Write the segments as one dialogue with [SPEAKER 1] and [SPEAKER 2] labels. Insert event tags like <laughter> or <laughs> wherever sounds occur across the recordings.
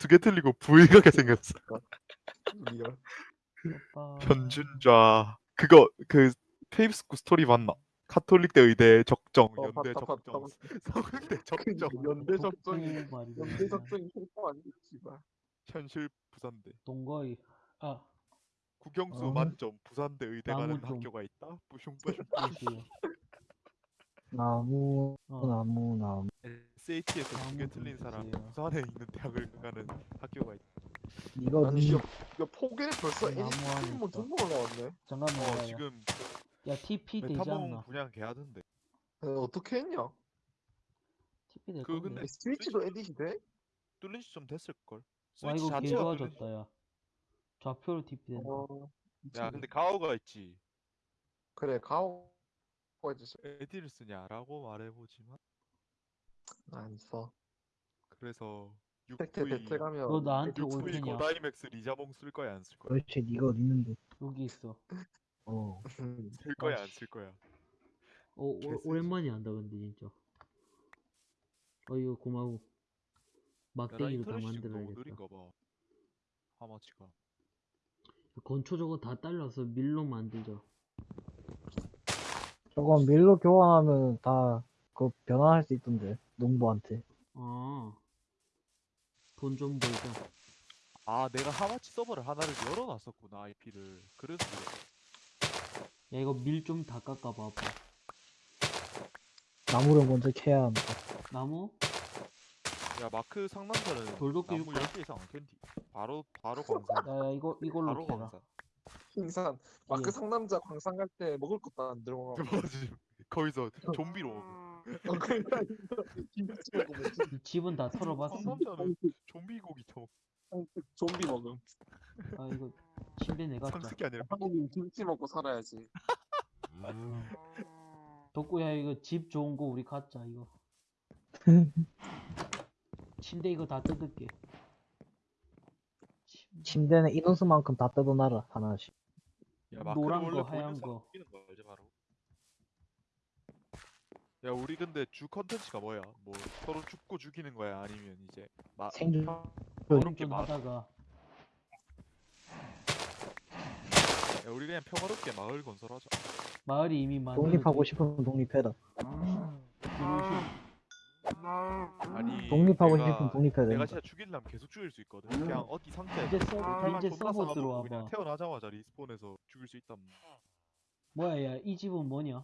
[SPEAKER 1] 두 개 틀리고 부의하게 생겼어. <laughs>
[SPEAKER 2] 리얼.
[SPEAKER 1] 변준좌 그거 그 페이스북 스토리 맞나? 카톨릭대 의대 적정,
[SPEAKER 2] 어,
[SPEAKER 1] 연대
[SPEAKER 2] 봤다, 봤다,
[SPEAKER 1] 적정, <laughs> 서울대 적정,
[SPEAKER 2] 연대 적정이. 연대 적정이 홍보 안 됐지만.
[SPEAKER 1] 현실 부산대.
[SPEAKER 3] 동거의 아
[SPEAKER 1] 국영수
[SPEAKER 4] 어.
[SPEAKER 1] 만점 부산대 의대 가는
[SPEAKER 3] 나무 좀.
[SPEAKER 1] 학교가 있다.
[SPEAKER 3] 그렇지.
[SPEAKER 4] 나무
[SPEAKER 3] 어.
[SPEAKER 4] 나무 나무
[SPEAKER 1] SAT에서 두개
[SPEAKER 3] 나무
[SPEAKER 1] 틀린
[SPEAKER 3] 좀
[SPEAKER 1] 사람. 부산에 있는 대학을 가는 학교가 있다.
[SPEAKER 4] 이거
[SPEAKER 2] 아니
[SPEAKER 4] 니
[SPEAKER 2] 이거 이거 포기를 벌써
[SPEAKER 3] 나무 안에
[SPEAKER 2] 애니 뭐
[SPEAKER 3] 있다.
[SPEAKER 2] 등록 올라왔네.
[SPEAKER 3] 잠깐만
[SPEAKER 1] 어. 지금
[SPEAKER 3] 야 TP 되지
[SPEAKER 1] 메타몽
[SPEAKER 3] 않나?
[SPEAKER 1] 분양 개하던데.
[SPEAKER 2] 에, 어떻게 했냐?
[SPEAKER 3] TP
[SPEAKER 1] 될그
[SPEAKER 3] 건데.
[SPEAKER 1] 근데
[SPEAKER 2] 스위치도 에디시 돼?
[SPEAKER 1] 뚫린 시점 됐을 걸.
[SPEAKER 3] 와
[SPEAKER 1] 스위치
[SPEAKER 3] 이거 개
[SPEAKER 1] 자체가 뚫린
[SPEAKER 3] 좋아졌다 야. 좌표로 TP 된다.
[SPEAKER 2] 어.
[SPEAKER 1] 야 근데 가오가 있지.
[SPEAKER 2] 그래 가오 해주시
[SPEAKER 1] 에디를 쓰냐라고 말해보지만
[SPEAKER 2] 안 써.
[SPEAKER 1] 그래서
[SPEAKER 2] 택트
[SPEAKER 1] 6V
[SPEAKER 2] 배틀 가면
[SPEAKER 3] 너 나한테 올
[SPEAKER 1] 6V
[SPEAKER 3] 테냐?
[SPEAKER 1] 고다이맥스 리자몽 쓸 거야 안 쓸 거야?
[SPEAKER 4] 그렇지 니가 어디 있는데
[SPEAKER 3] 여기 있어.
[SPEAKER 4] 어
[SPEAKER 2] 음, <laughs>
[SPEAKER 1] 쓸 거야 안. 쓸 거야?
[SPEAKER 3] 어 오,
[SPEAKER 1] 개쓰지.
[SPEAKER 3] 오랜만에 한다 근데 진짜. 어 이거 고마워.
[SPEAKER 1] 나
[SPEAKER 3] 막대기로 다
[SPEAKER 1] 인터넷이 지금 너무
[SPEAKER 3] 만들어야겠다.
[SPEAKER 1] 느린가 봐. 하마치가.
[SPEAKER 3] 건초 저거 다 잘라서 밀로 만들자.
[SPEAKER 4] 저거 밀로 교환하면 다 그거 변환할 수 있던데 농부한테
[SPEAKER 3] 아. 돈 좀 벌자.
[SPEAKER 1] 아 내가 하마치 서버를 하나를 열어놨었구나 IP를. 그래서 그래.
[SPEAKER 3] 야 이거 밀 좀 다 깎아 봐봐.
[SPEAKER 4] 나무를 먼저 캐야 한다
[SPEAKER 3] 나무?
[SPEAKER 1] 야 마크 상남자는
[SPEAKER 3] 돌도끼
[SPEAKER 1] 나무
[SPEAKER 3] 줄까?
[SPEAKER 1] 10개 이상 안 캔다. 바로 바로 광산.
[SPEAKER 3] 야, 야 이거 이걸로
[SPEAKER 1] 바로
[SPEAKER 3] 캐라.
[SPEAKER 1] 광산.
[SPEAKER 2] 흰산 마크
[SPEAKER 3] 예.
[SPEAKER 2] 상남자 광산 갈 때 먹을 것도 안 들고 가.
[SPEAKER 1] 맞지. 거기서 좀비로 먹어.
[SPEAKER 2] 어, 김치
[SPEAKER 3] 집은 다 털어봤어.
[SPEAKER 1] 상남자는 좀비 고기 처먹.
[SPEAKER 2] 좀비 먹음.
[SPEAKER 3] 아 이거 침대 내가 자.
[SPEAKER 1] 상식이 아니라
[SPEAKER 2] 한국인 김치 먹고 살아야지.
[SPEAKER 3] 덕구야 이거 집 좋은 거 우리 갖자 이거. <laughs> 침대 이거 다 뜯을게. 침-
[SPEAKER 4] 침대는 인원수만큼 다 뜯어놔라 하나씩
[SPEAKER 1] 야
[SPEAKER 3] 노란
[SPEAKER 1] 원래
[SPEAKER 3] 거,
[SPEAKER 1] 보이는
[SPEAKER 3] 하얀
[SPEAKER 1] 사람
[SPEAKER 3] 거.
[SPEAKER 1] 거 알지 바로. 야 우리 근데 주 컨텐츠가 뭐야? 뭐 서로 죽고 죽이는 거야 아니면 이제 마
[SPEAKER 4] 생존
[SPEAKER 1] 평화롭게
[SPEAKER 3] 생존
[SPEAKER 1] 마, 야
[SPEAKER 3] 하다가
[SPEAKER 1] 우리 그냥 평화롭게 마을 건설하자.
[SPEAKER 3] 마을이 이미 만들어.
[SPEAKER 4] 독립하고 싶으면 독립해라
[SPEAKER 1] 아니
[SPEAKER 4] 독립하고
[SPEAKER 1] 내가,
[SPEAKER 4] 싶으면 독립해야
[SPEAKER 1] 내가
[SPEAKER 4] 된다
[SPEAKER 1] 진짜 죽이려면 계속 죽일 수 있거든. 그냥 어디 상자에
[SPEAKER 3] 이제 서버
[SPEAKER 1] 활만
[SPEAKER 3] 이제 서버
[SPEAKER 1] 쌓아놓고
[SPEAKER 3] 들어와
[SPEAKER 1] 그냥
[SPEAKER 3] 봐.
[SPEAKER 1] 태어나자마자 리스폰해서 죽일 수 있단
[SPEAKER 3] 뭐야 야 이 집은 뭐냐?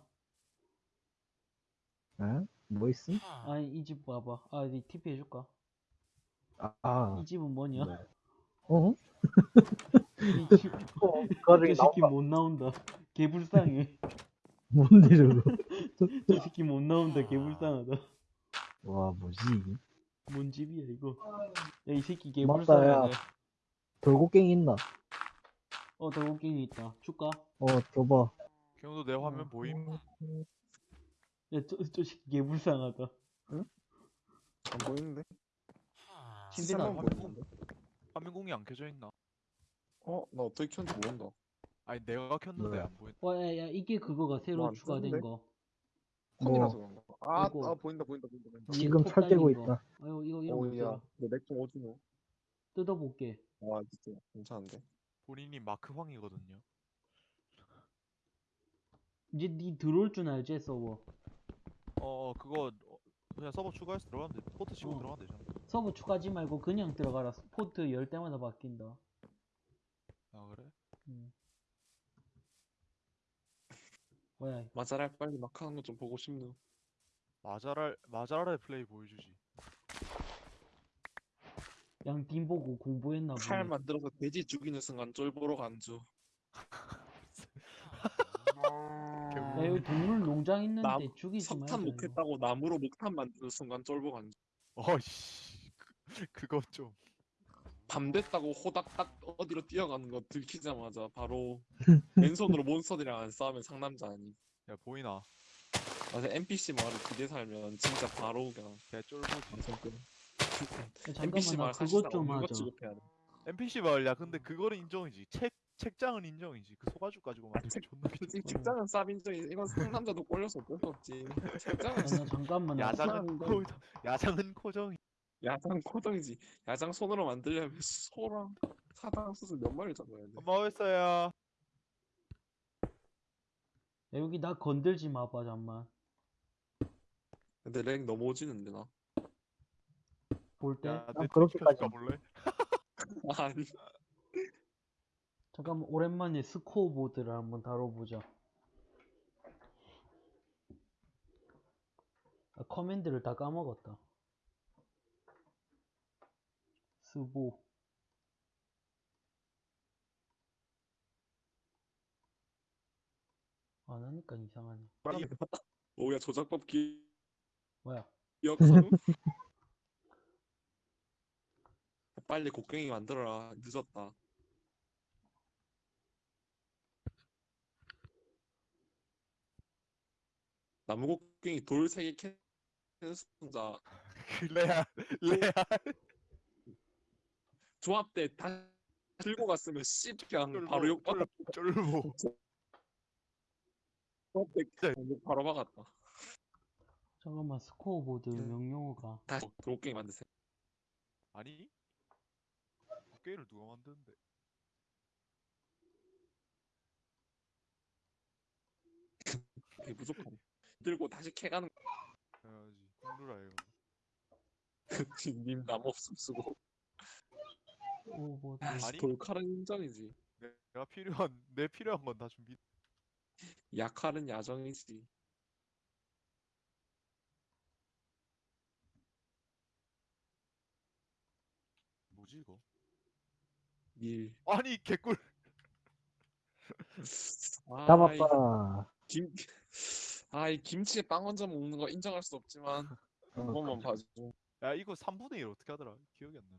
[SPEAKER 4] 에? 뭐 있음?
[SPEAKER 3] 아니 이 집 봐봐. 아니 TP 해줄까?
[SPEAKER 4] 아, 아.
[SPEAKER 3] 이 집은 뭐냐?
[SPEAKER 4] 네. 어?
[SPEAKER 3] 이 <laughs> 집.
[SPEAKER 4] 어,
[SPEAKER 3] 저 새끼 못 나온다. 개불쌍해.
[SPEAKER 4] 뭔데 저거 <laughs>
[SPEAKER 3] 저 새끼 못 나온다. 개불쌍하다.
[SPEAKER 4] 와 뭐지 이게
[SPEAKER 3] 뭔 집이야 이거? 야 이 새끼. 개불쌍하네.
[SPEAKER 4] 돌고갱이 있나?
[SPEAKER 3] 어 돌고갱이 있다. 줄까?
[SPEAKER 4] 어 줘봐
[SPEAKER 1] 경도 내 화면 보임?
[SPEAKER 3] 야 저 저 새끼 개 불쌍하다.
[SPEAKER 2] 안 보이는데?
[SPEAKER 3] 침대는 안
[SPEAKER 2] 시세만
[SPEAKER 3] 보여.
[SPEAKER 2] 보이는데?
[SPEAKER 1] 화면 공이 안 켜져 있나?
[SPEAKER 2] 어? 나 어떻게 켰는지 모른다.
[SPEAKER 1] 아니 내가 켰는데
[SPEAKER 4] 네.
[SPEAKER 1] 안 보인.
[SPEAKER 3] 와야 야 이게 그거가 새로
[SPEAKER 2] 뭐안
[SPEAKER 3] 추가된? 거.
[SPEAKER 2] 폰이라서 그런가? 아,
[SPEAKER 3] 아이고.
[SPEAKER 2] 아 보인다 보인다 보인다 보인다.
[SPEAKER 4] 지금
[SPEAKER 3] 톱
[SPEAKER 4] 철대고
[SPEAKER 3] 거.
[SPEAKER 4] 있다
[SPEAKER 3] 아유 이거 이런 거
[SPEAKER 2] 오야,
[SPEAKER 3] 있더라.
[SPEAKER 2] 너맥좀 오주노.
[SPEAKER 3] 뜯어볼게.
[SPEAKER 2] 와 진짜 괜찮은데.
[SPEAKER 1] 본인이 마크 황이거든요.
[SPEAKER 3] 이제 니 들어올 줄 알지 서버.
[SPEAKER 1] 어 그거 어, 그냥 서버 추가해서 들어가면 돼. 포트 치고
[SPEAKER 3] 어.
[SPEAKER 1] 들어가면 되잖아.
[SPEAKER 3] 서버 추가하지 말고 그냥 들어가라. 포트 열 때마다 바뀐다.
[SPEAKER 1] 아 그래?
[SPEAKER 3] 음. 뭐야?
[SPEAKER 2] 마자랄 빨리 막 하는 거 좀 보고 싶노.
[SPEAKER 1] 마자랄 마자랄의 플레이 보여주지.
[SPEAKER 3] 양팀 보고 공부했나 보네.
[SPEAKER 2] 칼 만들어서 돼지 죽이는 순간 쫄보로 간주. <laughs>
[SPEAKER 3] 야 여기 동물 농장 있는데
[SPEAKER 2] 남-
[SPEAKER 3] 죽이지 말자.
[SPEAKER 2] 석탄
[SPEAKER 3] 이거.
[SPEAKER 2] 못했다고 나무로 목탄 만드는 순간 쫄보 간주.
[SPEAKER 1] 어이씨 그, 그거 좀.
[SPEAKER 2] 밤 됐다고 호닥닥 어디로 뛰어가는 거 들키자마자 바로 <laughs> 왼손으로 몬스터들이랑 안 싸우면 상남자 아니.
[SPEAKER 1] 야 보이나?
[SPEAKER 2] 맞아 NPC 마을에 기대 살면 진짜 바로 그냥
[SPEAKER 1] 개 쫄보지.
[SPEAKER 3] 야,
[SPEAKER 2] NPC
[SPEAKER 3] 잠깐만 나
[SPEAKER 2] 마을
[SPEAKER 3] 그것
[SPEAKER 2] 사실상
[SPEAKER 3] 좀
[SPEAKER 2] 없는 거
[SPEAKER 3] 하자.
[SPEAKER 2] 취급해야 돼.
[SPEAKER 1] NPC 마을 야 근데 그거는 인정이지. 책 책장은 인정이지. 그 소가죽 가지고 게 <laughs> 존나 비싸.
[SPEAKER 2] 솔직히 직장은 쌉 인정이 이건 상남자도 꼴려서 어쩔 수 없지. 직장은
[SPEAKER 3] 야, 나 잠깐만 나
[SPEAKER 1] 야장은. 코 야장은 코정이.
[SPEAKER 2] 야장 코덩이지. 야장 손으로 만들려면 소랑 사당 수술 몇 마리 잡아야 돼.
[SPEAKER 1] 엄마 어딨어요?
[SPEAKER 3] 야, 여기 나 건들지 마봐 잠만
[SPEAKER 2] 근데 랭 넘어지는데 나.
[SPEAKER 3] 볼 때?
[SPEAKER 1] 야,
[SPEAKER 4] 아,
[SPEAKER 1] 내
[SPEAKER 4] 그렇게까지.
[SPEAKER 1] 가 볼래? <laughs>
[SPEAKER 2] 아니.
[SPEAKER 3] 잠깐만 오랜만에 스코어보드를 한번 다뤄보자 아, 커맨드를 다 까먹었다 스보 안 하니까 이상하네 <laughs>
[SPEAKER 2] 오야 조작법 기...
[SPEAKER 3] 뭐야
[SPEAKER 2] 기억하노? <laughs> 빨리 곡괭이 만들어라. 늦었다. 나무 곡괭이 돌 세 개 캐는 순자
[SPEAKER 1] 레알 레알
[SPEAKER 2] 조합 때 다 들고 갔으면 씨 그냥 바로 욕 받아.
[SPEAKER 1] 쫄보
[SPEAKER 2] 조합 때욕 바로 박았다.
[SPEAKER 3] 잠깐만 스코어보드
[SPEAKER 2] 음.
[SPEAKER 3] 명령어가
[SPEAKER 2] 다시 곡괭이 만드세요.
[SPEAKER 1] 아니? 게임을 누가 만드는데? <laughs>
[SPEAKER 2] 그게 부족하네. 들고 다시 캐가는
[SPEAKER 1] 해야지 콩누라 이거 <laughs>
[SPEAKER 2] 님 나무 없음 쓰고.
[SPEAKER 3] 스코어보드
[SPEAKER 1] 아니?
[SPEAKER 2] 돌칼은 인정이지.
[SPEAKER 1] 내가 필요한 내 필요한 건 다 준비
[SPEAKER 2] 약칼은 야정이지.
[SPEAKER 1] 뭐지 이거?
[SPEAKER 2] 밀.
[SPEAKER 1] 아니 개꿀 <laughs>
[SPEAKER 2] 아, 이
[SPEAKER 4] 잡았다.
[SPEAKER 2] 김, 아, 이 김치에 빵 얹어 먹는 거 인정할 수 없지만
[SPEAKER 4] 어,
[SPEAKER 2] 한 번만 봐줘.
[SPEAKER 1] 야 이거 3분의 1 어떻게 하더라? 기억이 안 나네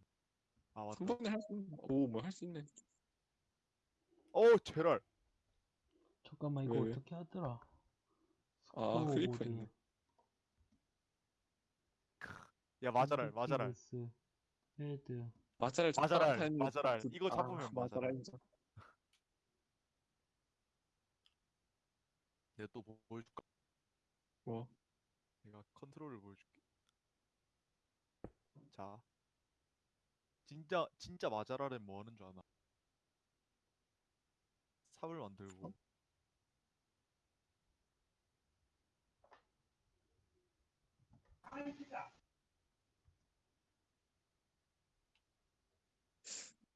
[SPEAKER 1] 아 맞다
[SPEAKER 2] 한 번에 할수 있네. 오, 뭐 할 수 있네.
[SPEAKER 1] 어우 제랄
[SPEAKER 3] 잠깐만 이거
[SPEAKER 2] 왜, 왜?
[SPEAKER 3] 어떻게 하더라
[SPEAKER 2] 아, 클리퍼
[SPEAKER 3] 스코어보드
[SPEAKER 2] 있네.
[SPEAKER 1] 야 맞아랄 맞아랄
[SPEAKER 3] 스키브스, 헤드
[SPEAKER 2] 마자랄
[SPEAKER 1] 마자랄, 마자랄.
[SPEAKER 2] 그-
[SPEAKER 1] 이거 잡으면
[SPEAKER 2] 아,
[SPEAKER 1] 마자랄. 내가 또 뭐- 보여줄까?
[SPEAKER 2] 뭐?
[SPEAKER 1] 내가 컨트롤을 보여줄게 자 진짜 진짜 마자랄은 뭐 하는 줄 아나? 삽을 만들고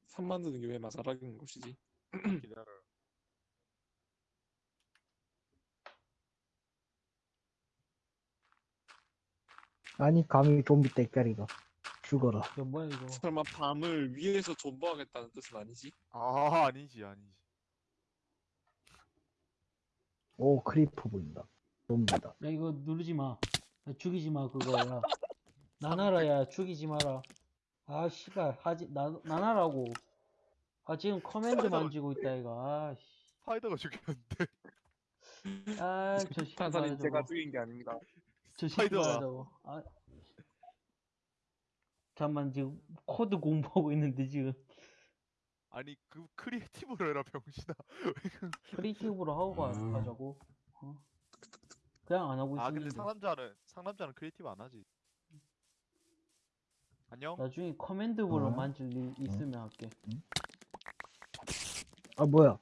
[SPEAKER 2] 삽 만드는 게 왜 마자락인 것이지?
[SPEAKER 1] 기다려
[SPEAKER 4] 아니 감히 좀비 때까리가 죽어라.
[SPEAKER 3] 야 뭐야 이거?
[SPEAKER 2] 설마 밤을 위에서 존버하겠다는 뜻은 아니지?
[SPEAKER 1] 아 아니지 아니지.
[SPEAKER 4] 오 creeper 보인다. 좀비다.
[SPEAKER 3] 야 이거 누르지 마. 야, 죽이지 마 그거야. 나나라야 죽이지 마라. 아 씨발 하지 나 나나라고. 아 지금 command 만지고 있다 이거. 아씨.
[SPEAKER 1] spider가 죽였는데.
[SPEAKER 3] 아저
[SPEAKER 2] 판사님 제가 죽인 게 아닙니다.
[SPEAKER 3] 저
[SPEAKER 1] spider가.
[SPEAKER 3] 아. 잠만 지금 코드 공부하고 있는데 지금.
[SPEAKER 1] 아니 그 creative로 해라 병신아. <laughs>
[SPEAKER 3] creative로 하고 가, 가자고. 어? 그냥 안 하고
[SPEAKER 1] 아 근데
[SPEAKER 3] 있었는데
[SPEAKER 1] 상남자는 상남자는 creative 안 하지. 안녕?
[SPEAKER 3] 나중에 command block으로
[SPEAKER 4] 어?
[SPEAKER 3] 만질 일 있으면 할게.
[SPEAKER 4] 아 뭐야?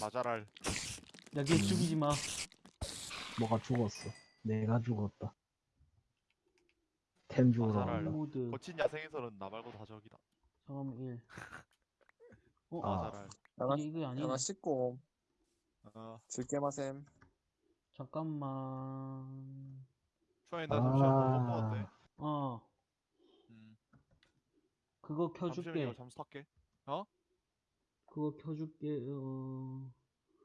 [SPEAKER 1] 마자랄.
[SPEAKER 3] 야걔 죽이지 마.
[SPEAKER 4] 뭐가 죽었어. 내가 죽었다. 템 주우러. 간다.
[SPEAKER 3] 모드.
[SPEAKER 1] 거친 야생에서는 나 말고 다 적이다.
[SPEAKER 3] 잠깐만 1 어?
[SPEAKER 4] 아.
[SPEAKER 2] 야나,
[SPEAKER 3] 이게 이거 아니야
[SPEAKER 2] 야나 씻고
[SPEAKER 1] 어.
[SPEAKER 2] 즐게 마셈.
[SPEAKER 3] 잠깐만.
[SPEAKER 1] 초에 나 잠시만
[SPEAKER 4] 아.
[SPEAKER 3] 어.
[SPEAKER 1] 음.
[SPEAKER 3] 그거
[SPEAKER 1] 잠시만
[SPEAKER 3] 켜줄게.
[SPEAKER 1] 잠수 탈게.
[SPEAKER 3] 그거 켜줄게 어...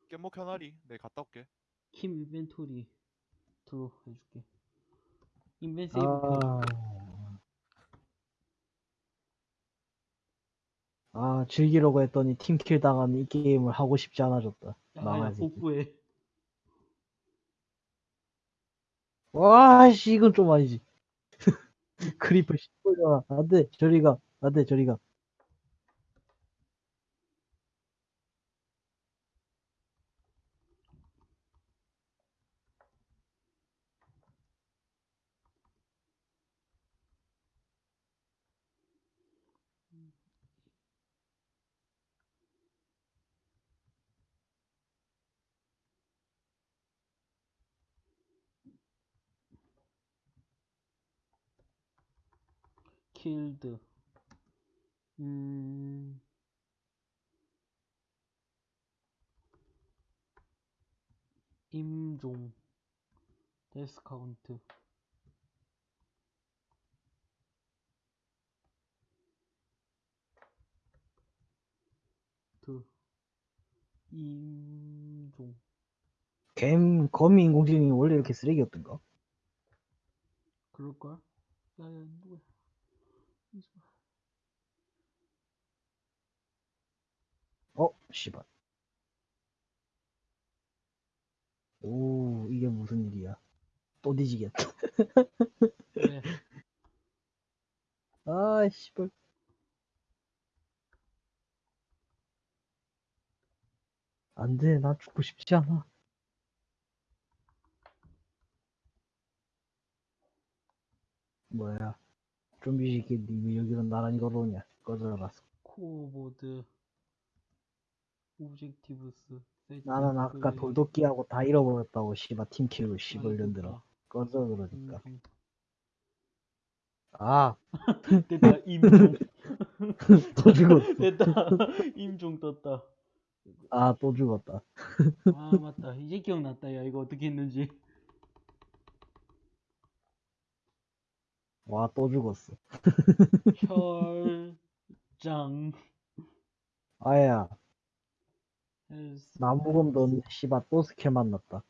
[SPEAKER 1] 깻목 현아리. 내가 갔다 올게.
[SPEAKER 3] 킴 인벤토리 들어 해줄게 인벤 세이브
[SPEAKER 4] 아. 아 즐기려고 했더니 team kill 당한 이 게임을 하고 싶지 않아졌다. 망하지.
[SPEAKER 3] 복구해
[SPEAKER 4] 와씨 이건 좀 아니지. creeper 시골잖아. 안돼 저리가 안돼 저리가.
[SPEAKER 3] Killed 음. 임종. 데스 카운트. 드. 임종.
[SPEAKER 4] 갬 거미 인공지능이 원래 이렇게 쓰레기였던가?
[SPEAKER 3] 그럴걸? 야야 누구야
[SPEAKER 4] 10원. 오, 이게 무슨 일이야. 또 뒤지겠다.
[SPEAKER 3] 네. <laughs>
[SPEAKER 4] 아, 씨발. 안 돼, 나 죽고 싶지 않아. 뭐야. 좀비 새끼 님이 여기로 나란히 걸어오냐. 꺼져라.
[SPEAKER 3] scoreboard. objectives
[SPEAKER 4] 나는 아까 돌도끼하고 다 잃어버렸다고 씨발 team kill로 씨발
[SPEAKER 3] 아이고,
[SPEAKER 4] 년들어. 꺼져 그러니까.
[SPEAKER 3] 임종.
[SPEAKER 4] 아 <laughs>
[SPEAKER 3] 됐다 임종 <laughs>
[SPEAKER 4] 또 죽었어. <laughs>
[SPEAKER 3] 됐다 임종 떴다
[SPEAKER 4] 아 또 죽었다.
[SPEAKER 3] 아 맞다 이제 기억났다 야 이거 어떻게 했는지
[SPEAKER 4] 와 또 죽었어.
[SPEAKER 3] 혈장
[SPEAKER 4] 아야 나무검도 없는데 씨발 또 스킬 만났다.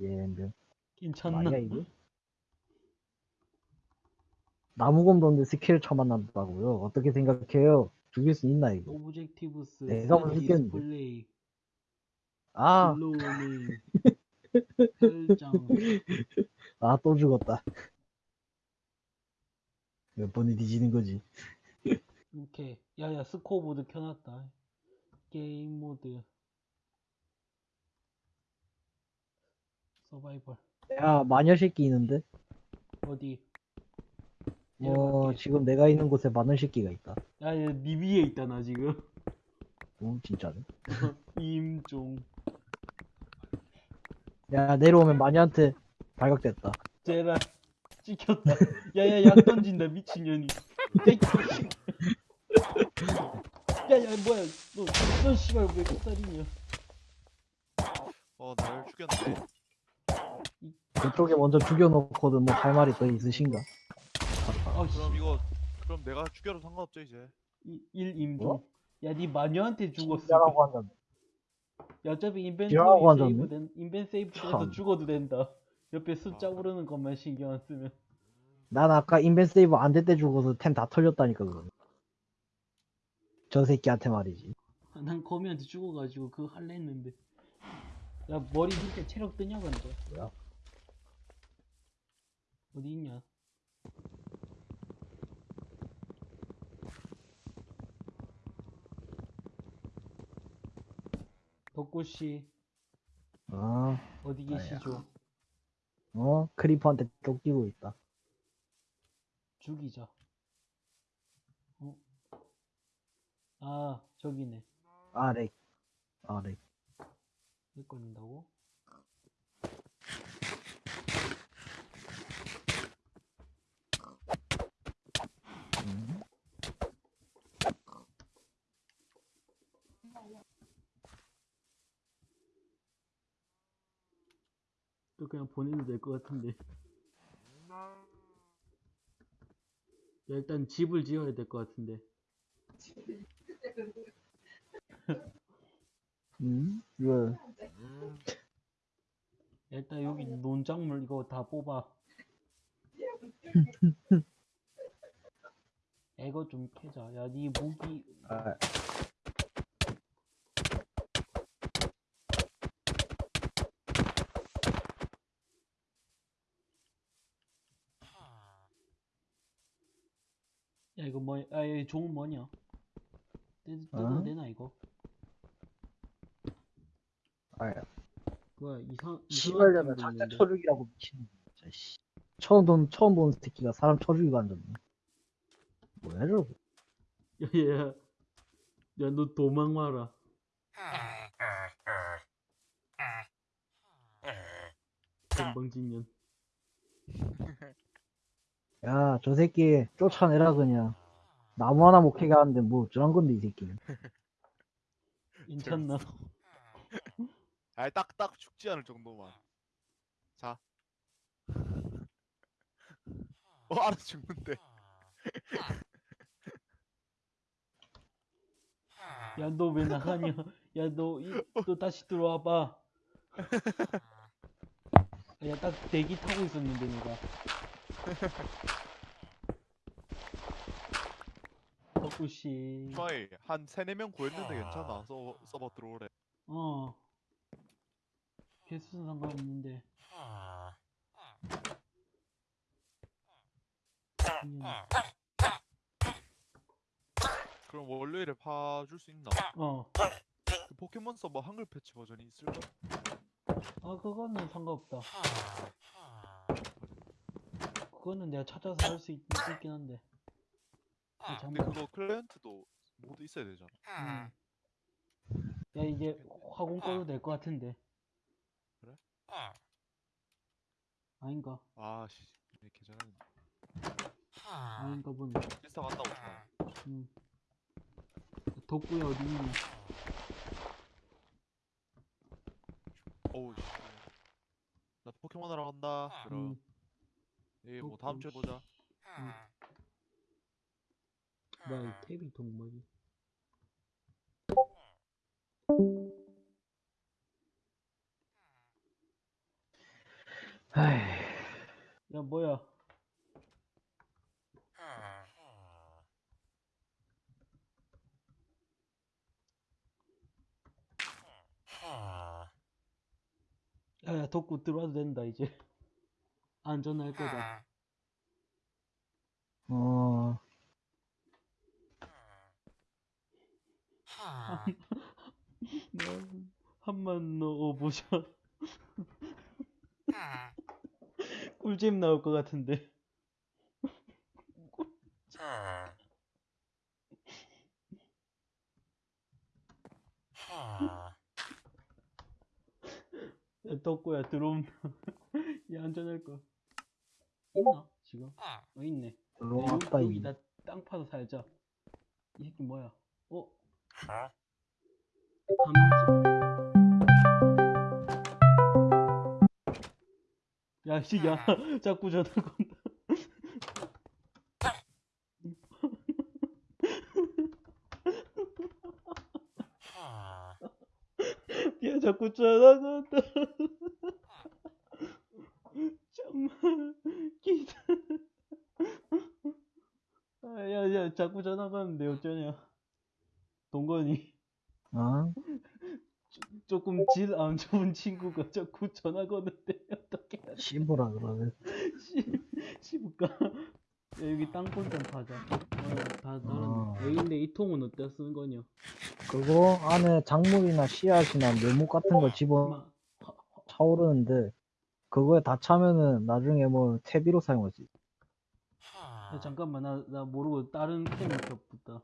[SPEAKER 4] 예, 명.
[SPEAKER 3] 괜찮나
[SPEAKER 4] 맞냐 이거? 나무검도 없는데 스킬 쳐만난다고요? 어떻게 생각해요? 죽일 수 있나 이거?
[SPEAKER 3] 오브젝티브스
[SPEAKER 4] 내가 못 죽겠는데.
[SPEAKER 3] 디스플레이
[SPEAKER 4] 아, <laughs> 아 또 죽었다. 몇 번이 뒤지는 거지?
[SPEAKER 3] 이렇게 야야 스코어보드 켜놨다 게임 모드 서바이벌
[SPEAKER 4] 야 마녀 새끼 있는데?
[SPEAKER 3] 어디
[SPEAKER 4] 어. 지금 내가 있는 곳에 마녀 새끼가 있다.
[SPEAKER 3] 야야 니 위에 있다 나 지금
[SPEAKER 4] 오 진짜네. <laughs>
[SPEAKER 3] 임종
[SPEAKER 4] 야 내려오면 마녀한테 발각됐다.
[SPEAKER 3] 제발 찍혔다 야야 약 던진다 미친년이 야야 <laughs> 뭐야 너너 씨발 왜 끝살이냐
[SPEAKER 1] 어 나를 죽였네
[SPEAKER 4] 그쪽에 먼저 죽여놓고도 뭐할 말이 더 있으신가?
[SPEAKER 3] 아씨
[SPEAKER 1] 그럼 이거 그럼 내가 죽여도 상관없죠 이제
[SPEAKER 3] 1 임종
[SPEAKER 4] 뭐?
[SPEAKER 3] 야니 마녀한테 죽었어
[SPEAKER 4] 죽이라고 한다.
[SPEAKER 3] 야 어차피
[SPEAKER 4] 앉았네?
[SPEAKER 3] 세이브 된 인벤 세이브 돼서
[SPEAKER 4] 참.
[SPEAKER 3] 죽어도 된다 옆에 숫자 오르는 것만 신경 안 쓰면
[SPEAKER 4] 난 아까 인벤 세이브 안 될 때 죽어서 템 다 털렸다니까 그거. 저 새끼한테 말이지.
[SPEAKER 3] 아, 난 거미한테 죽어가지고 그거 할래 했는데 야 머리 밑에 체력 뜨냐 근데
[SPEAKER 4] 뭐야?
[SPEAKER 3] 어디 있냐 덕구씨
[SPEAKER 4] 아,
[SPEAKER 3] 어디. 계시죠?
[SPEAKER 4] 어? 크리퍼한테 쫓기고 있다.
[SPEAKER 3] 죽이자 어? 아 저기네
[SPEAKER 4] 아, 렉. 아, 렉.
[SPEAKER 3] 왜 걸린다고? 또 그냥 보내도 될 것 같은데. 야, 일단 집을 지어야 될 것 같은데. <laughs>
[SPEAKER 4] 음? 왜?
[SPEAKER 3] 야, 일단 여기 논작물 이거 다 뽑아. 야, <laughs> 이거 좀 캐자. 야니 무기.
[SPEAKER 4] 아,
[SPEAKER 3] 이거 뭐야 아 이거 종은 뭐냐 뜯, 뜯어도
[SPEAKER 4] 어?
[SPEAKER 3] 되나 이거
[SPEAKER 4] 아야.
[SPEAKER 3] 뭐야 이상 이상한 템도 있는데.
[SPEAKER 4] 쳐죽이라고 미치는 거 진짜 씨. 처음 본 처음 본 새끼가 사람 쳐죽이고 앉았네. 뭐야 저거?
[SPEAKER 3] 야야야 야 너 도망 와라 <laughs> 건방진년 <laughs>
[SPEAKER 4] 야, 저 새끼 쫓아내라 그냥. 나무 하나 못 캐게 하는데 뭐 어쩌란 건데 이 새끼.
[SPEAKER 3] 괜찮나?
[SPEAKER 1] 아이 딱딱 죽지 않을 정도만. 자. <laughs> 어 알아서 죽는데. <laughs>
[SPEAKER 3] 야, 너 왜 나가냐? 야, 너, 이, 너 다시 들어와봐. <laughs> 야, 딱 대기 타고 있었는데, 내가. 덕구씨.
[SPEAKER 1] 주마이 한 세네 명 구했는데 괜찮아. 서버 서버 들어오래.
[SPEAKER 3] 어. 개수는 상관없는데.
[SPEAKER 1] 그럼 월요일에 파줄 수 있나?
[SPEAKER 3] 어.
[SPEAKER 1] 그 포켓몬 서버 한글 패치 버전이 있을까?
[SPEAKER 3] 아, 그거는 상관없다. 그거는 내가 찾아서 할 수 있긴 한데. 그
[SPEAKER 1] 근데. 그거 클라이언트도 모두 있어야 되잖아.
[SPEAKER 3] 음. 야, 이제 화공 꺼도 될 것 같은데.
[SPEAKER 1] 그래?
[SPEAKER 3] 아닌가?
[SPEAKER 1] 아씨, 괜찮은.
[SPEAKER 3] 아닌가 보네.
[SPEAKER 1] 인스타 간다고.
[SPEAKER 3] 음. 덕구야, 어디 있니?
[SPEAKER 1] 어우 씨. 나 포켓몬 하러 간다. 그럼
[SPEAKER 3] 음.
[SPEAKER 1] 예, 뭐
[SPEAKER 3] 어,
[SPEAKER 1] 다음 주에
[SPEAKER 3] 어,
[SPEAKER 1] 보자.
[SPEAKER 3] 뭐야, 이 탭이 동물이.
[SPEAKER 4] 아이,
[SPEAKER 3] 야, 뭐야. 야, 야, 덕구 들어와도 된다, 이제. 안전할 거다.
[SPEAKER 4] 어,
[SPEAKER 3] 한번 넣어보자. 꿀잼 나올 것 같은데. 야, 덕구야, 들어오면. <laughs> 야, 안전할 거. 있나? 지금? 어, 있네. 야,
[SPEAKER 4] 들어왔다,
[SPEAKER 3] 여기, 여기
[SPEAKER 4] 이.
[SPEAKER 3] 나땅 파서 살자. 이 새끼 뭐야? 어? 감지. 야, 씨, <laughs> <laughs> 야, 자꾸 전화 건다. 야, 자꾸 전화 건다. 정말 기다. 아, 야, 야, 자꾸 전화 가는데 어쩌냐? 동건이
[SPEAKER 4] 어? <laughs>
[SPEAKER 3] 조금 질 안 좋은 친구가 자꾸 전화 거는데 어떻게
[SPEAKER 4] 씹으라 그러네. <laughs>
[SPEAKER 3] 야, 여기 땅굴 좀 파자. 어, 다
[SPEAKER 4] 어.
[SPEAKER 3] A인데 이 통은 어디다 쓰는 거냐?
[SPEAKER 4] 그거 안에 작물이나 씨앗이나 묘목 같은 거 집어
[SPEAKER 3] 마,
[SPEAKER 4] 차오르는데 그거에 다 차면은 나중에 뭐 퇴비로 사용할 수 있어.
[SPEAKER 3] 야, 잠깐만 나, 나 모르고 다른 캠을 켰다.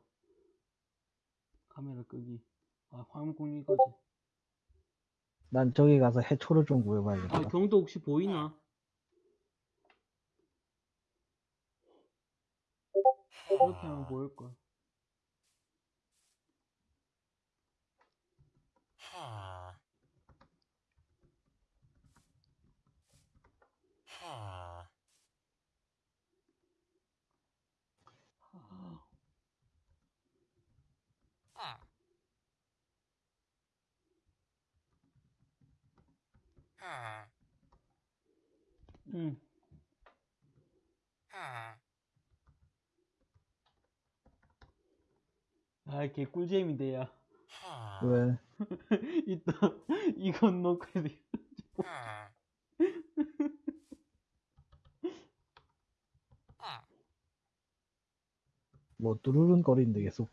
[SPEAKER 3] 카메라 끄기. 아 화면 공유까지.
[SPEAKER 4] 난 저기 가서 해초를 좀 구해봐야겠다.
[SPEAKER 3] 아 경도 혹시 보이나? 이렇게 하면 보일 걸. 응. 아, 개 꿀잼인데, 야.
[SPEAKER 4] 왜? <laughs>
[SPEAKER 3] 이따, 이건 놓고 해야 돼.
[SPEAKER 4] 뭐 뚜루룬 거리는데 계속.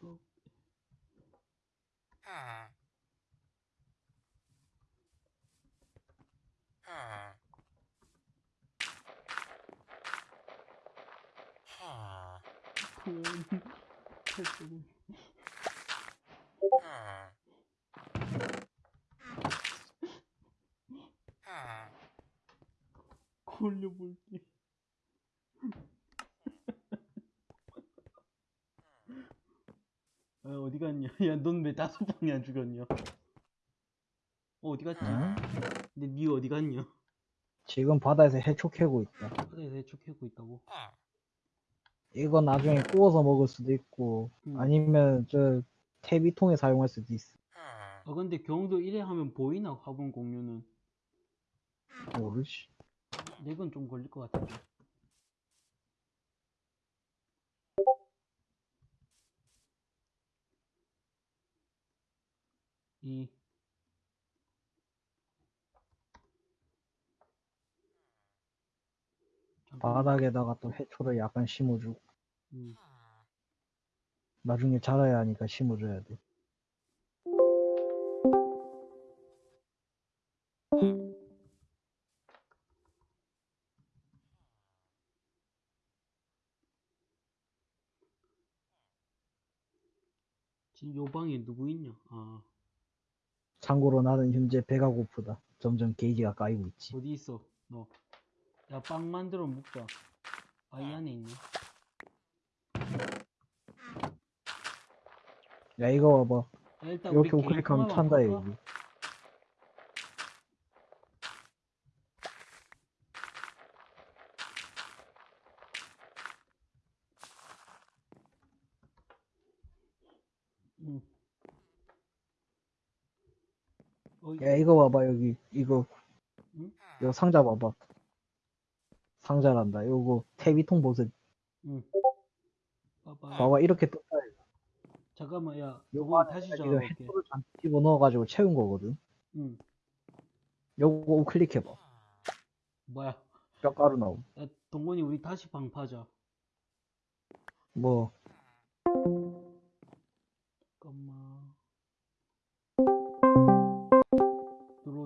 [SPEAKER 3] 걸려볼게. 어, 어디 갔냐? <laughs> 야, 넌 왜 다섯 방이 안 죽었냐? 어, 어디 갔지?
[SPEAKER 4] 응?
[SPEAKER 3] 근데 니 어디 갔냐?
[SPEAKER 4] 지금 바다에서 해초 캐고 있다.
[SPEAKER 3] 바다에서 해촉하고 있다고?
[SPEAKER 4] 이거 나중에 구워서 먹을 수도 있고
[SPEAKER 3] 음.
[SPEAKER 4] 아니면 저 퇴비통에 사용할 수도 있어.
[SPEAKER 3] 아, 근데 경도 이래 하면 보이나? 화분 공유는?
[SPEAKER 4] 모르지.
[SPEAKER 3] 렉은 좀 걸릴 것 같은데. 이.
[SPEAKER 4] 바닥에다가 또 해초를 약간 심어주고
[SPEAKER 3] 음.
[SPEAKER 4] 나중에 자라야 하니까 심어줘야 돼.
[SPEAKER 3] 지금 요 방에 누구 있냐? 아,
[SPEAKER 4] 참고로 나는 현재 배가 고프다. 점점 게이지가 까이고 있지.
[SPEAKER 3] 어디 있어? 너. 야, 빵 만들어 먹자. 아, 이 안에 있네.
[SPEAKER 4] 야 이거 봐봐.
[SPEAKER 3] 야, 일단
[SPEAKER 4] 이렇게 우클릭하면
[SPEAKER 3] 볼까?
[SPEAKER 4] 여기.
[SPEAKER 3] 응. 어,
[SPEAKER 4] 야 이거 봐봐 여기 이거
[SPEAKER 3] 응?
[SPEAKER 4] 이거 상자 봐봐. 상자란다. 요거 퇴비통 보세요.
[SPEAKER 3] 응. 봐봐.
[SPEAKER 4] 봐봐 이렇게 떴다.
[SPEAKER 3] 잠깐만, 야,
[SPEAKER 4] 요거
[SPEAKER 3] 다시 적어볼게.
[SPEAKER 4] 해초를 집어 넣어가지고 채운 거거든.
[SPEAKER 3] 응.
[SPEAKER 4] 요거 우클릭해봐.
[SPEAKER 3] 뭐야?
[SPEAKER 4] 뼈가루 나옴.
[SPEAKER 3] 야, 동건이 우리 다시 방 파자.
[SPEAKER 4] 뭐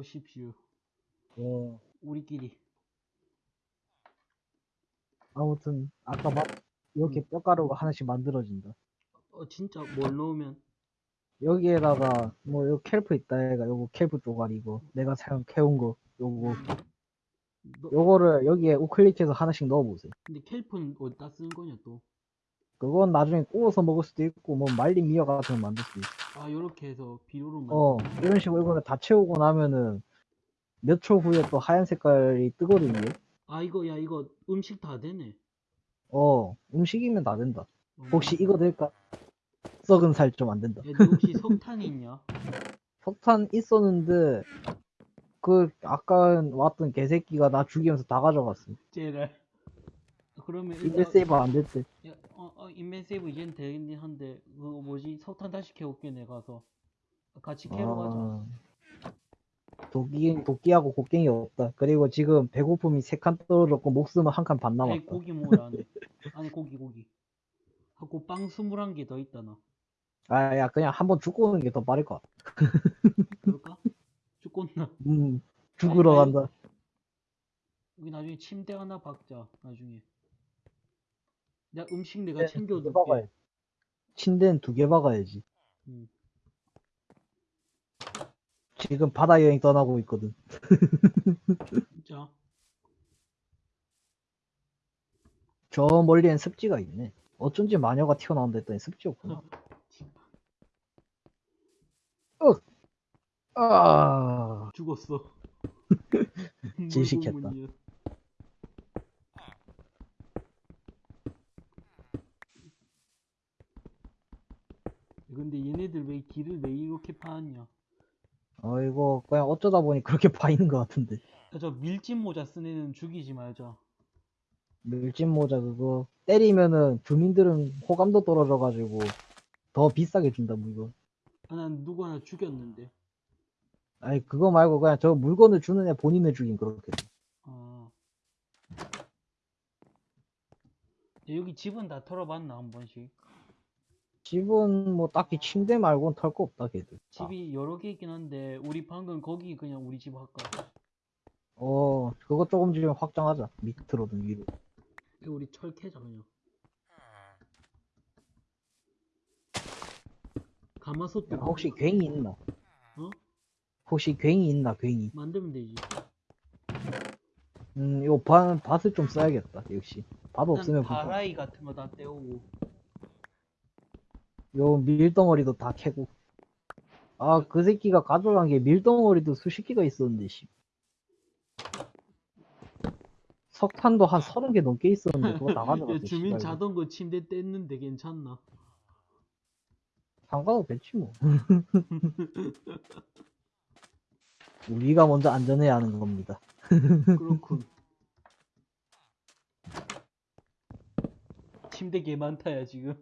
[SPEAKER 3] 들어오십시오.
[SPEAKER 4] 어,
[SPEAKER 3] 우리끼리.
[SPEAKER 4] 아무튼 아까 막 이렇게 뼈가루가 하나씩 만들어진다.
[SPEAKER 3] 어, 진짜 뭘 넣으면?
[SPEAKER 4] 여기에다가 뭐 요 캘프 있다 해가 요거 캘프 쪼가리 이거 내가 사용 캐온 거 요거
[SPEAKER 3] 너,
[SPEAKER 4] 요거를 여기에 우클릭해서 하나씩 넣어보세요.
[SPEAKER 3] 근데 캘프는 어디다 쓰는 거냐 또?
[SPEAKER 4] 그건 나중에 구워서 먹을 수도 있고 뭐 말린 미역 같은 거 만들 수도 있어.
[SPEAKER 3] 아, 요렇게 해서 비료로
[SPEAKER 4] 어 이런 식으로 이거를 다 채우고 나면은 몇 초 후에 또 하얀 색깔이 뜨거든요.
[SPEAKER 3] 아, 이거, 야, 이거 음식 다 되네.
[SPEAKER 4] 어 음식이면 다 된다.
[SPEAKER 3] 어,
[SPEAKER 4] 혹시 이거 될까? 썩은 살 좀 안 된다.
[SPEAKER 3] 야, 너 혹시 석탄이 있냐? <laughs>
[SPEAKER 4] 석탄 있었는데 그 아까 왔던 개새끼가 나 죽이면서 다 가져갔어.
[SPEAKER 3] 쟤를. 그러면 일단,
[SPEAKER 4] 세이브 안 됐대.
[SPEAKER 3] 야, 어, 어, 인벤 세이브 이젠 되긴 한데, 그거 뭐지? 석탄 다시 캐올게, 내가 가서. 같이 캐러 가자.
[SPEAKER 4] 아, 도끼 도끼하고 곡괭이 없다. 그리고 지금 배고픔이 세 칸 떨어졌고 목숨은 한 칸반
[SPEAKER 3] 아니,
[SPEAKER 4] 남았다.
[SPEAKER 3] 고기 먹으라 안에. 아니, 고기, 고기. 하고 빵 21개 더 있다, 나.
[SPEAKER 4] 아 야 그냥 한번 죽고 오는 게 더 빠를 것 같아.
[SPEAKER 3] 그럴까? 죽겠나?
[SPEAKER 4] 음 죽으러
[SPEAKER 3] 아니, 아니.
[SPEAKER 4] 간다.
[SPEAKER 3] 여기 나중에 침대 하나 박자, 나중에. 야, 음식 내가 챙겨둘게.
[SPEAKER 4] 침대는 두 개 박아야지.
[SPEAKER 3] 음.
[SPEAKER 4] 지금 바다 여행 떠나고 있거든. <laughs>
[SPEAKER 3] 진짜.
[SPEAKER 4] 저 멀리엔 습지가 있네. 어쩐지 마녀가 튀어나온다 했더니 습지였구나. 아,
[SPEAKER 3] 죽었어. <laughs> <laughs>
[SPEAKER 4] 질식했다.
[SPEAKER 3] 물고문이야. 근데 얘네들 왜 길을 왜 이렇게 파냐?
[SPEAKER 4] 어 이거 그냥 어쩌다 보니 그렇게 <laughs> 파이는 것 같은데.
[SPEAKER 3] 야, 저 밀짚 모자 쓴 애는 죽이지 말자.
[SPEAKER 4] 밀짚 모자 그거 때리면은 주민들은 호감도 떨어져가지고 더 비싸게 준다 물건.
[SPEAKER 3] 아, 난 누구 하나 죽였는데.
[SPEAKER 4] 아니 그거 말고 그냥 저 물건을 주는 애 본인을 죽인 그렇게.
[SPEAKER 3] 아. 야, 여기 집은 다 털어봤나 한 번씩?
[SPEAKER 4] 집은 뭐 딱히 침대 말고는 털 거 없다 걔들. 다.
[SPEAKER 3] 집이 여러 개 있긴 한데 우리 방금 거기 그냥 우리 집 할까?
[SPEAKER 4] 어 그거 조금 좀 확장하자 밑으로든 위로.
[SPEAKER 3] 이거 우리 철 캐자 그냥. 가마솥도
[SPEAKER 4] 야, 혹시 괭이 있나?
[SPEAKER 3] 어?
[SPEAKER 4] 혹시 괭이 있나 괭이?
[SPEAKER 3] 만들면 되지.
[SPEAKER 4] 음 이거 밭, 밭을 좀 써야겠다 역시. 밭
[SPEAKER 3] 일단
[SPEAKER 4] 없으면.
[SPEAKER 3] 다라이 같은 거 다 떼오고.
[SPEAKER 4] 요 밀덩어리도 다 캐고. 아, 그 새끼가 가져간 게 밀덩어리도 수십 개가 있었는데, 씨. 석탄도 한 서른 개 넘게 있었는데, 그거 다 <laughs> 가져갔어.
[SPEAKER 3] 야, 주민
[SPEAKER 4] 씨발.
[SPEAKER 3] 자전거 침대 뗐는데 괜찮나?
[SPEAKER 4] 상관없겠지, 뭐. <laughs> 우리가 먼저 안전해야 하는 겁니다. <laughs>
[SPEAKER 3] 그렇군. 침대 개 많다야 지금.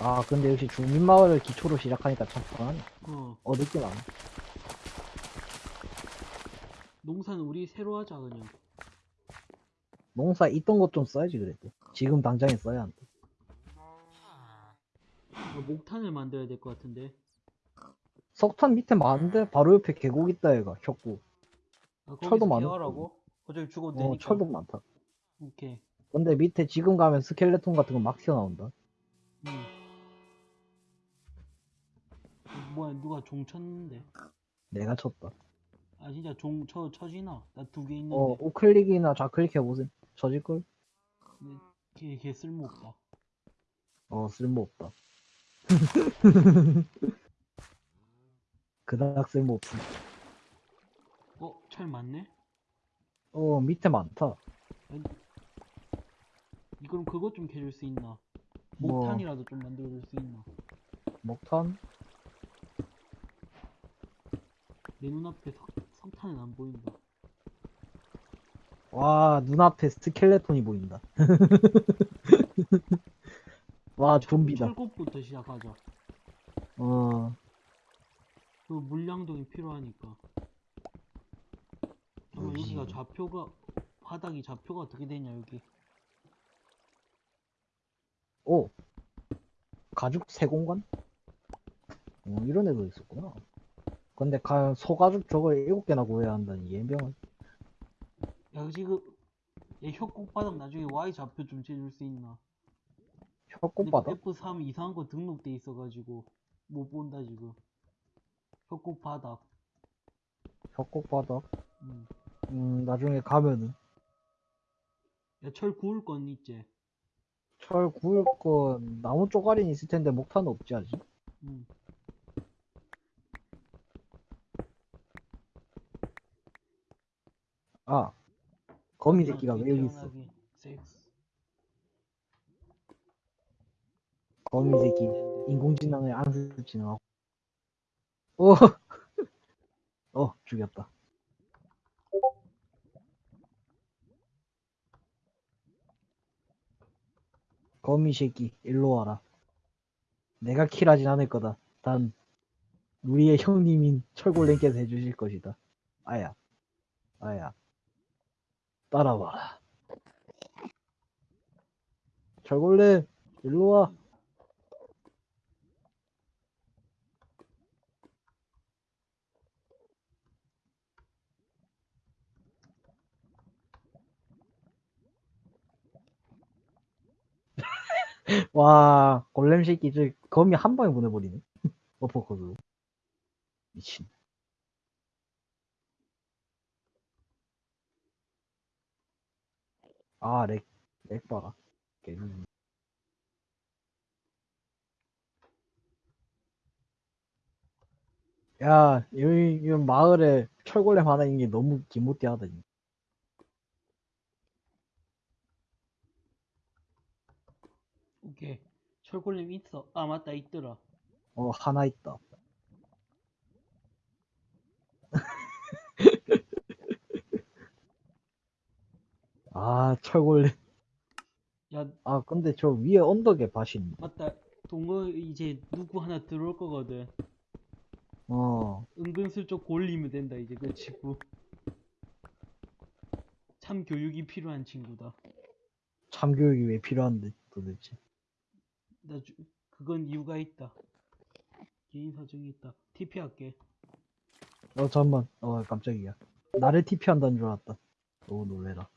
[SPEAKER 4] 아, 근데 역시 주민마을을 기초로 시작하니까 참 편하네.
[SPEAKER 3] 어.
[SPEAKER 4] 얻을 게 많아.
[SPEAKER 3] 농사는 우리 새로 하자 그냥.
[SPEAKER 4] 농사 있던 것 좀 써야지, 그래도. 지금 당장에 써야 한다.
[SPEAKER 3] 어, 목탄을 만들어야 될 것 같은데.
[SPEAKER 4] 석탄 밑에 많은데? 바로 옆에 계곡 있다, 얘가. 혁구.
[SPEAKER 3] 아,
[SPEAKER 4] 철도 많을
[SPEAKER 3] 깨어라고? 어차피 죽어도
[SPEAKER 4] 어,
[SPEAKER 3] 되니까.
[SPEAKER 4] 철도 많다.
[SPEAKER 3] 오케이.
[SPEAKER 4] 근데 밑에 지금 가면 스켈레톤 같은 거 막 튀어나온다.
[SPEAKER 3] 음. 어, 뭐야 누가 종 쳤는데?
[SPEAKER 4] 내가 쳤다.
[SPEAKER 3] 아 진짜 종쳐 쳐지나? 나 두 개 있는데.
[SPEAKER 4] 어, 우클릭이나 좌클릭 해보세요. 쳐질 걸?
[SPEAKER 3] 걔, 걔 쓸모없다.
[SPEAKER 4] 어, 쓸모없다. <laughs> 그닥 쓸모없음.
[SPEAKER 3] 어? 철 많네?
[SPEAKER 4] 어, 밑에 많다.
[SPEAKER 3] 이 그럼 그것 좀 캐줄 수 있나?
[SPEAKER 4] 뭐.
[SPEAKER 3] 목탄이라도 좀 만들어줄 수 있나?
[SPEAKER 4] 목탄?
[SPEAKER 3] 내 눈앞에 석, 석탄은 안 보인다.
[SPEAKER 4] 와, 눈앞에 스켈레톤이 보인다. <laughs> 와, 좀비다.
[SPEAKER 3] 철곡부터 시작하자.
[SPEAKER 4] 어,
[SPEAKER 3] 그 물량동이 필요하니까. 잠깐? 여기가 좌표가 바닥이 좌표가 어떻게 되냐 여기.
[SPEAKER 4] 오. 가죽 세공간? 어, 이런 애도 있었구나. 근데 가, 소가죽 저걸 일곱 개나 구해야 한다니, 예병을.
[SPEAKER 3] 야 지금 얘 협곡 바닥 나중에 Y 좌표 좀 재줄 수 있나?
[SPEAKER 4] 혁꽃바닥?
[SPEAKER 3] F3 이상한 거 등록돼 있어가지고 못 본다 지금. 협곡 바닥.
[SPEAKER 4] 혁꽃바닥?
[SPEAKER 3] 음.
[SPEAKER 4] 음, 나중에 가면은.
[SPEAKER 3] 야 철 구울 건 있지.
[SPEAKER 4] 철 구울 건 나무 쪼가리는 있을 텐데 목탄은 없지 아직.
[SPEAKER 3] 음.
[SPEAKER 4] 아 거미 새끼가 왜 여기 있어? 거미 새끼. 인공지능을 안습지능하고. 오, <laughs> 어 죽였다. 거미 새끼 일로 와라. 내가 킬하진 않을 거다. 단 우리의 형님인 철골렘께서 해주실 것이다. 아야, 아야, 따라와라. 철골렘 일로 와. <laughs> 와, 골렘 새끼, 저, 거미 한 방에 보내버리네. <laughs> 어퍼컷으로. 미친. 아, lag, lag 봐라. 개는. 야, 여기, 이 마을에 철골렘 하나 있는 게 너무 기모띠하다. 진짜.
[SPEAKER 3] 오케이. 철골렘 있어. 아 맞다 있더라.
[SPEAKER 4] 어, 하나 있다. <laughs> 아, 철골렘.
[SPEAKER 3] 야
[SPEAKER 4] 아, 근데 저 위에 언덕에 밭이 있네.
[SPEAKER 3] 맞다. 동거 이제 누구 하나 들어올 거거든.
[SPEAKER 4] 어,
[SPEAKER 3] 은근슬쩍 골리면 된다 이제 그 친구. 참 교육이 필요한 친구다.
[SPEAKER 4] 참교육이 왜 필요한데, 도대체.
[SPEAKER 3] 나 주, 그건 이유가 있다. 개인 사정이 있다. TP 할게.
[SPEAKER 4] 어, 잠만. 어, 깜짝이야. 나를 TP 한다는 줄 알았다. 너무 놀래라.